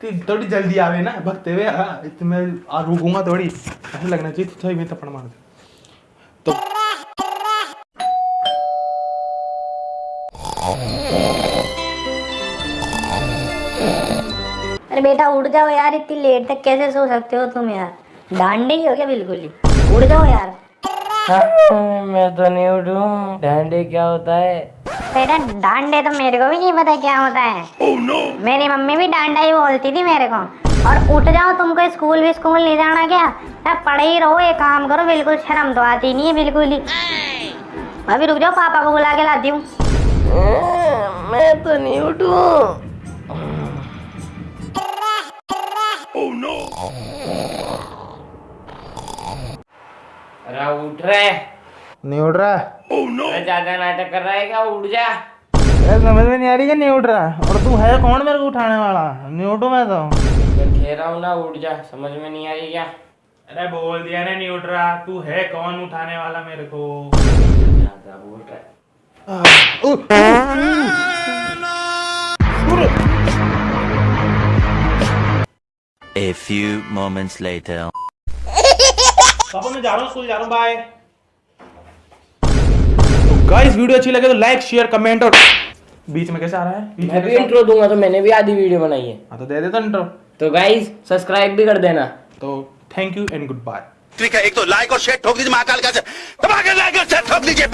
ती थोड़ी जल्दी आवे ना भगते हुए हाँ, इतने मैं रुकूँगा थोड़ी ऐसा लगना चाहिए तो थोड़ी मैं थप्पड़ मार दे। तो अरे बेटा उड़ जाओ यार इतनी लेट तक कैसे सो सकते हो तुम यार? डांडे ही हो क्या बिल्कुल ही? उठ जाओ यार। हाँ, मैं तो नहीं उठूं। डंडे क्या होता है? बेटा डांडे तो मेरे को भी नहीं पता क्या होता है। oh, no. मेरी मम्मी भी डांडा ही बोलती थी मेरे को। और उठ जाओ तुमको स्कूल भी स्कूल नहीं जाना क्या? अब पढ़े ही रहो एक काम करो बिल्कुल शर्म तो आती नहीं है बिल्कुल ही। अभी रुक जाओ पापा को बुला के लाती हूँ। मैं तो नहीं उठूं। अरे उठ रहे नहीं उठ रहा? अरे ज़्यादा नाटक कर रहा है क्या? उठ जा। समझ में नहीं आ रही नहीं उठ रहा? और तू है कौन मेरे को उठाने वाला? नहीं उठू मैं तो। कह रहा हूँ ना उठ जा। समझ में नहीं आ रही क्या? अरे बोल दिया ना नहीं उठ रहा। तू है कौन उठाने वाला मेरे को? बोल रहा A few moments later. पापा मैं जा रहा हूँ स्कूल जा रहा हूँ बाय तो गाइस वीडियो अच्छी लगे तो लाइक शेयर कमेंट और बीच में कैसे आ रहा है? मैं भी इंट्रो दूँगा तो मैंने भी आधी वीडियो बनाई है। हाँ तो दे देता इंट्रो तो गाइस सब्सक्राइब भी कर देना। तो thank you and good bye ठीक है एक तो लाइक और शेयर ठोक दीजिए महाकाल का से। दबा के लाइक और शेयर ठोक दीजिए